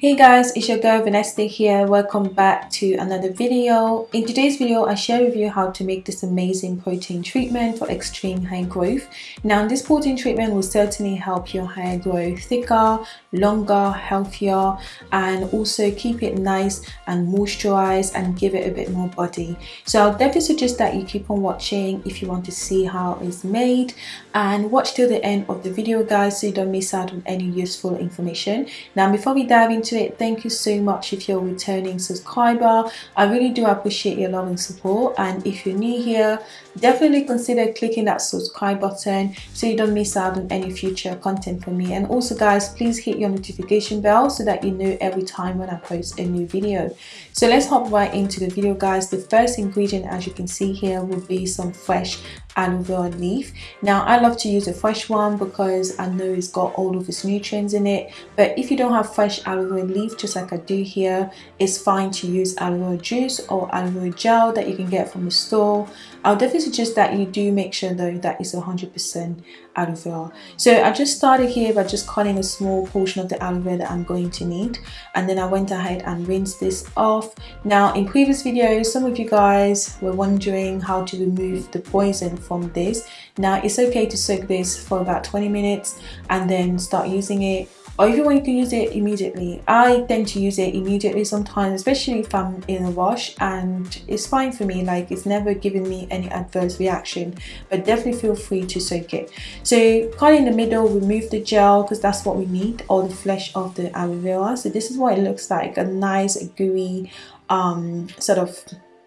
Hey guys, it's your girl Vanessa here. Welcome back to another video. In today's video, I share with you how to make this amazing protein treatment for extreme hair growth. Now, this protein treatment will certainly help your hair grow thicker, longer, healthier, and also keep it nice and moisturized and give it a bit more body. So I'll definitely suggest that you keep on watching if you want to see how it's made and watch till the end of the video guys so you don't miss out on any useful information. Now, before we dive into it. Thank you so much if you're a returning subscriber. I really do appreciate your love and support. And if you're new here definitely consider clicking that subscribe button so you don't miss out on any future content from me. And also guys please hit your notification bell so that you know every time when i post a new video. So let's hop right into the video guys. The first ingredient as you can see here will be some fresh aloe vera leaf. Now i love to use a fresh one because i know it's got all of its nutrients in it. But if you don't have fresh aloe vera leaf just like i do here it's fine to use aloe juice or aloe gel that you can get from the store. I'll definitely suggest that you do make sure though that it's 100 percent aloe vera. So i just started here by just cutting a small portion of the aloe vera that i'm going to need and then i went ahead and rinsed this off. Now in previous videos some of you guys were wondering how to remove the poison from this. Now it's okay to soak this for about 20 minutes and then start using it or if you to use it immediately? I tend to use it immediately sometimes especially if i'm in a rush and it's fine for me like it's never given me any adverse reaction but definitely feel free to soak it. So cut in the middle remove the gel because that's what we need all the flesh of the aloe vera. So this is what it looks like a nice gooey um, sort of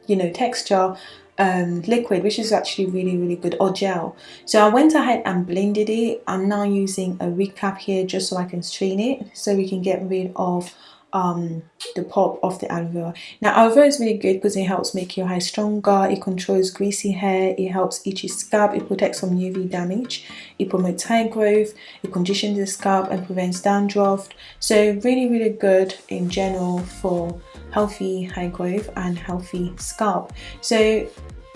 you know texture um, liquid which is actually really really good or gel. So I went ahead and blended it. I'm now using a recap here just so I can strain it so we can get rid of um, the pulp of the aloe vera. Now aloe vera is really good because it helps make your hair stronger, it controls greasy hair, it helps itchy scalp, it protects from UV damage, it promotes hair growth, it conditions the scalp and prevents dandruff. So really really good in general for healthy hair growth and healthy scalp. So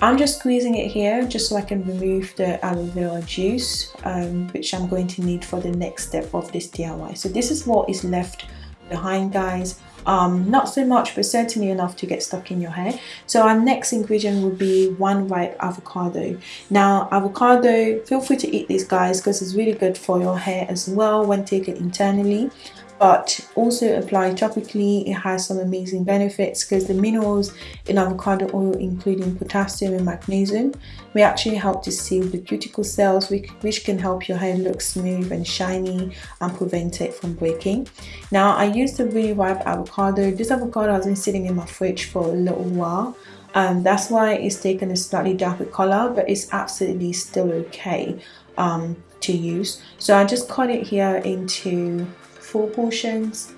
I'm just squeezing it here just so I can remove the aloe vera juice um, which I'm going to need for the next step of this DIY. So this is what is left behind guys. Um, not so much but certainly enough to get stuck in your hair so our next ingredient will be one ripe avocado. Now avocado feel free to eat these guys because it's really good for your hair as well when taken internally but also apply topically. It has some amazing benefits because the minerals in avocado oil including potassium and magnesium may actually help to seal the cuticle cells which, can help your hair look smooth and shiny and prevent it from breaking. Now i used a really ripe avocado. This avocado has been sitting in my fridge for a little while um, that's why it's taken a slightly darker color but it's absolutely still okay um, to use. So i just cut it here into four portions.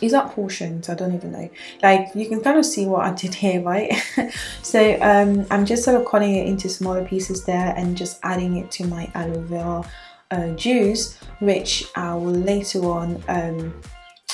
Is that portions? I don't even know. Like you can kind of see what i did here right? So um, i'm just sort of cutting it into smaller pieces there and just adding it to my aloe vera uh, juice which i will later on um,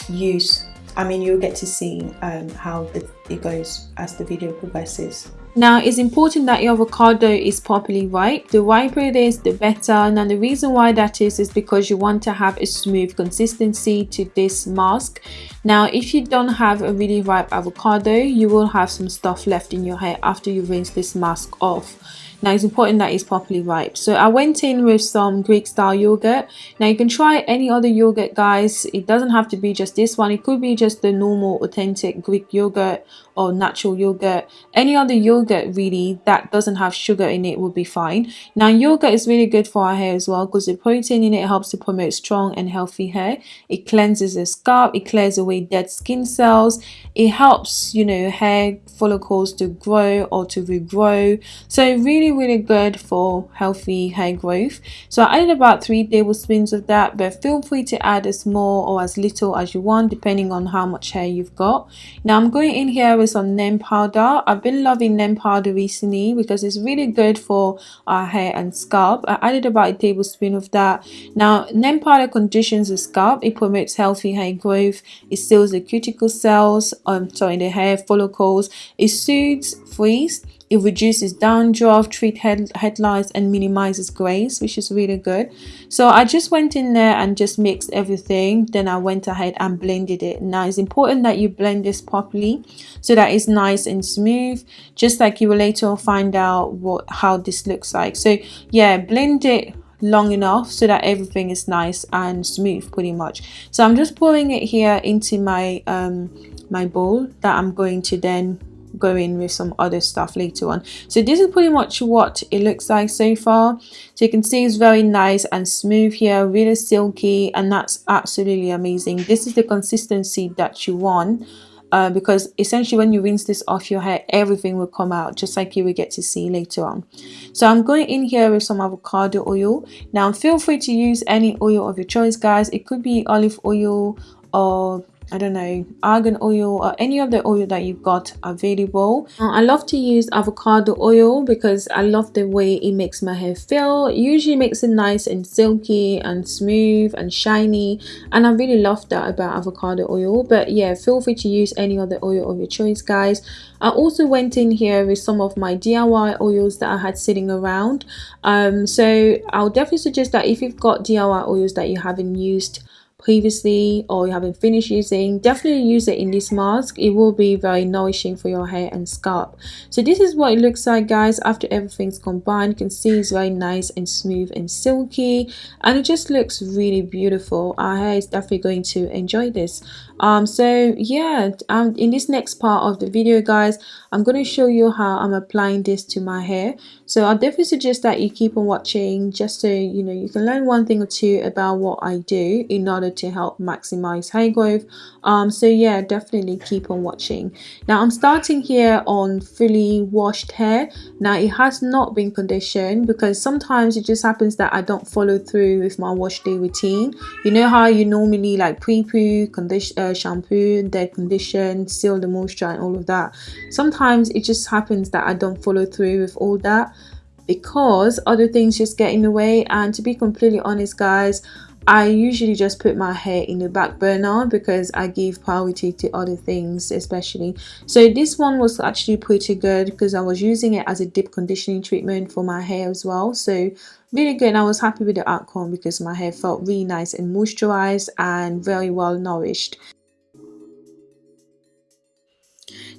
use. I mean you'll get to see um, how the, it goes as the video progresses now it's important that your avocado is properly ripe. The riper it is, the better. Now the reason why that is is because you want to have a smooth consistency to this mask. Now if you don't have a really ripe avocado, you will have some stuff left in your hair after you rinse this mask off. Now it's important that it's properly ripe. So I went in with some Greek style yogurt. Now you can try any other yogurt guys. It doesn't have to be just this one. It could be just the normal authentic Greek yogurt or natural yogurt. Any other yogurt really that doesn't have sugar in it would be fine. Now yogurt is really good for our hair as well because the protein in it helps to promote strong and healthy hair. It cleanses the scalp. It clears away dead skin cells. It helps, you know, hair follicles to grow or to regrow. So really really good for healthy hair growth. So I added about three tablespoons of that but feel free to add as more or as little as you want depending on how much hair you've got. Now I'm going in here with some neem powder. I've been loving neem powder recently because it's really good for our hair and scalp. I added about a tablespoon of that. Now neem powder conditions the scalp. It promotes healthy hair growth. It seals the cuticle cells um sorry the hair follicles. It soothes frizz it reduces dandruff treat head headlights and minimizes grays which is really good. So I just went in there and just mixed everything. Then I went ahead and blended it. Now it's important that you blend this properly so that it's nice and smooth just like you will later find out what how this looks like. So yeah blend it long enough so that everything is nice and smooth pretty much. So I'm just pouring it here into my um my bowl that I'm going to then go in with some other stuff later on. So this is pretty much what it looks like so far. So you can see it's very nice and smooth here really silky and that's absolutely amazing. This is the consistency that you want uh, because essentially when you rinse this off your hair everything will come out just like you will get to see later on. So I'm going in here with some avocado oil. Now feel free to use any oil of your choice guys. It could be olive oil or I don't know, argan oil or any other oil that you've got available. Uh, I love to use avocado oil because I love the way it makes my hair feel. It usually makes it nice and silky and smooth and shiny and I really love that about avocado oil. But yeah, feel free to use any other oil of your choice guys. I also went in here with some of my DIY oils that I had sitting around. Um, so I'll definitely suggest that if you've got DIY oils that you haven't used, previously or you haven't finished using definitely use it in this mask. It will be very nourishing for your hair and scalp. So this is what it looks like guys. After everything's combined you can see it's very nice and smooth and silky and it just looks really beautiful. Our hair is definitely going to enjoy this. Um so yeah um in this next part of the video guys i'm going to show you how i'm applying this to my hair. So i definitely suggest that you keep on watching just so you know you can learn one thing or two about what i do in order to help maximize hair growth. Um so yeah definitely keep on watching. Now i'm starting here on fully washed hair. Now it has not been conditioned because sometimes it just happens that i don't follow through with my wash day routine. You know how you normally like pre-poo condition uh, shampoo dead condition seal the moisture and all of that. Sometimes it just happens that i don't follow through with all that because other things just get in the way. And to be completely honest guys I usually just put my hair in the back burner because I give priority to other things especially. So this one was actually pretty good because I was using it as a deep conditioning treatment for my hair as well. So really good and I was happy with the outcome because my hair felt really nice and moisturized and very well nourished.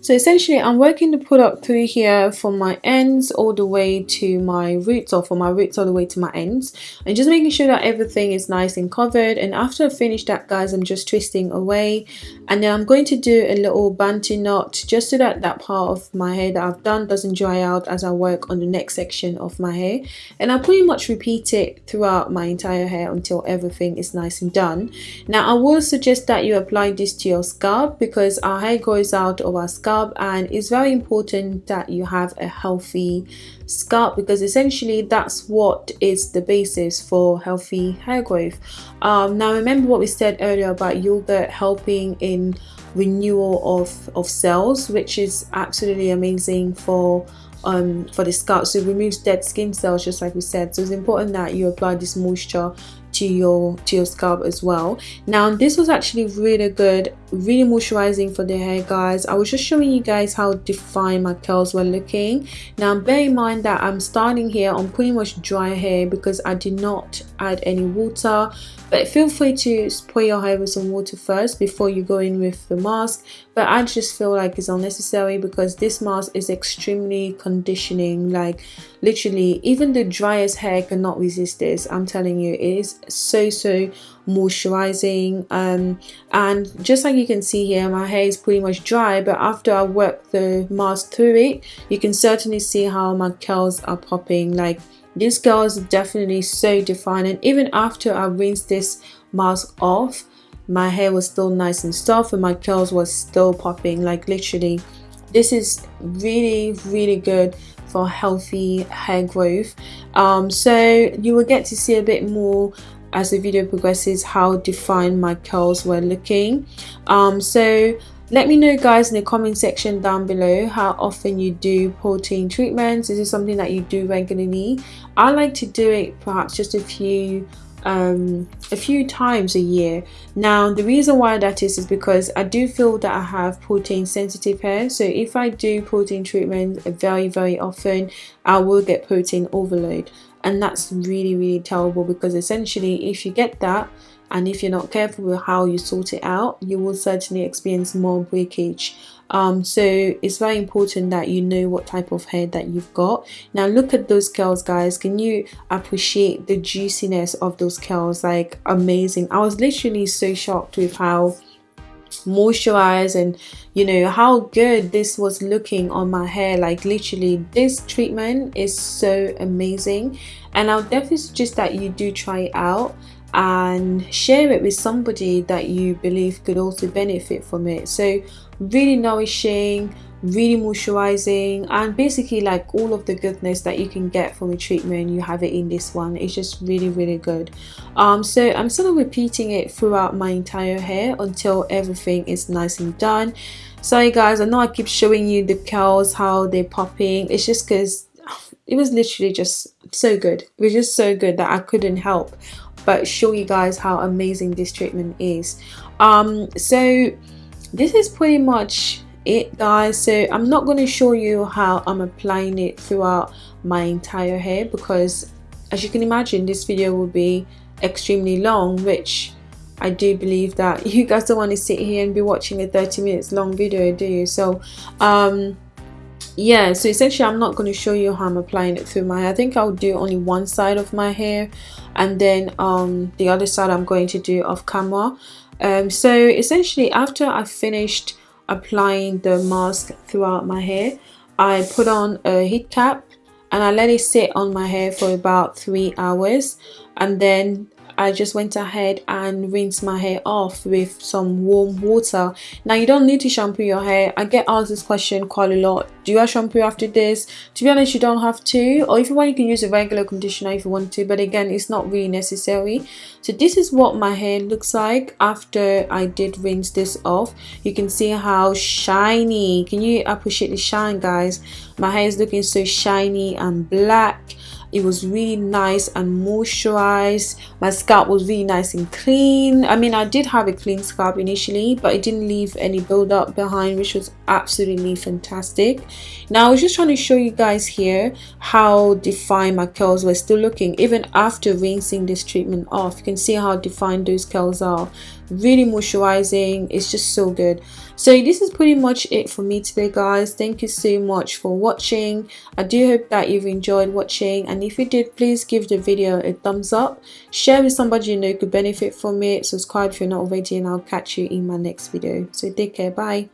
So essentially I'm working the product through here from my ends all the way to my roots or from my roots all the way to my ends and just making sure that everything is nice and covered and after I finish that guys I'm just twisting away and then I'm going to do a little bantu knot just so that that part of my hair that I've done doesn't dry out as I work on the next section of my hair and I'll pretty much repeat it throughout my entire hair until everything is nice and done. Now I will suggest that you apply this to your scalp because our hair grows out of our scalp scalp and it's very important that you have a healthy scalp because essentially that's what is the basis for healthy hair growth. Um, now remember what we said earlier about yogurt helping in renewal of of cells which is absolutely amazing for um, for the scalp. So it removes dead skin cells just like we said. So it's important that you apply this moisture to your to your scalp as well. Now this was actually really good really moisturizing for the hair guys. I was just showing you guys how defined my curls were looking. Now bear in mind that i'm starting here on pretty much dry hair because i did not add any water. But feel free to spray your hair with some water first before you go in with the mask. But i just feel like it's unnecessary because this mask is extremely conditioning. Like literally even the driest hair cannot resist this. I'm telling you it is so so moisturizing um, and just like you can see here my hair is pretty much dry but after I work the mask through it you can certainly see how my curls are popping. Like these curls are definitely so defined and even after I rinsed this mask off my hair was still nice and soft and my curls was still popping like literally this is really really good for healthy hair growth. Um, so you will get to see a bit more as the video progresses how defined my curls were looking. Um, so let me know guys in the comment section down below how often you do protein treatments. Is this something that you do regularly? I like to do it perhaps just a few um, a few times a year. Now, the reason why that is is because I do feel that I have protein sensitive hair. So if I do protein treatment very, very often, I will get protein overload. And that's really, really terrible because essentially if you get that, and if you're not careful with how you sort it out you will certainly experience more breakage. Um, so it's very important that you know what type of hair that you've got. Now look at those curls guys. Can you appreciate the juiciness of those curls? Like amazing. I was literally so shocked with how moisturized and you know how good this was looking on my hair. Like literally this treatment is so amazing. And I'll definitely suggest that you do try it out and share it with somebody that you believe could also benefit from it. So really nourishing really moisturizing and basically like all of the goodness that you can get from a treatment you have it in this one it's just really really good. Um so i'm sort of repeating it throughout my entire hair until everything is nice and done. Sorry guys i know i keep showing you the curls how they're popping. It's just because it was literally just so good. It was just so good that i couldn't help but show you guys how amazing this treatment is. Um so this is pretty much it guys. So i'm not going to show you how i'm applying it throughout my entire hair because as you can imagine this video will be extremely long which I do believe that you guys don't want to sit here and be watching a 30 minutes long video do you? So um yeah so essentially i'm not going to show you how i'm applying it through my hair. I think i'll do only one side of my hair and then um the other side i'm going to do off camera. Um so essentially after i finished applying the mask throughout my hair i put on a heat cap and i let it sit on my hair for about three hours and then I just went ahead and rinsed my hair off with some warm water. Now you don't need to shampoo your hair. I get asked this question quite a lot. Do I shampoo after this? To be honest, you don't have to. Or if you want, you can use a regular conditioner if you want to. But again, it's not really necessary. So this is what my hair looks like after I did rinse this off. You can see how shiny. Can you appreciate the shine, guys? My hair is looking so shiny and black it was really nice and moisturized. My scalp was really nice and clean. I mean i did have a clean scalp initially but it didn't leave any buildup behind which was absolutely fantastic. Now i was just trying to show you guys here how defined my curls were still looking even after rinsing this treatment off. You can see how defined those curls are. Really moisturizing. It's just so good so this is pretty much it for me today guys. Thank you so much for watching. I do hope that you've enjoyed watching and if you did please give the video a thumbs up. Share with somebody you know could benefit from it. Subscribe if you're not already and i'll catch you in my next video. So take care. Bye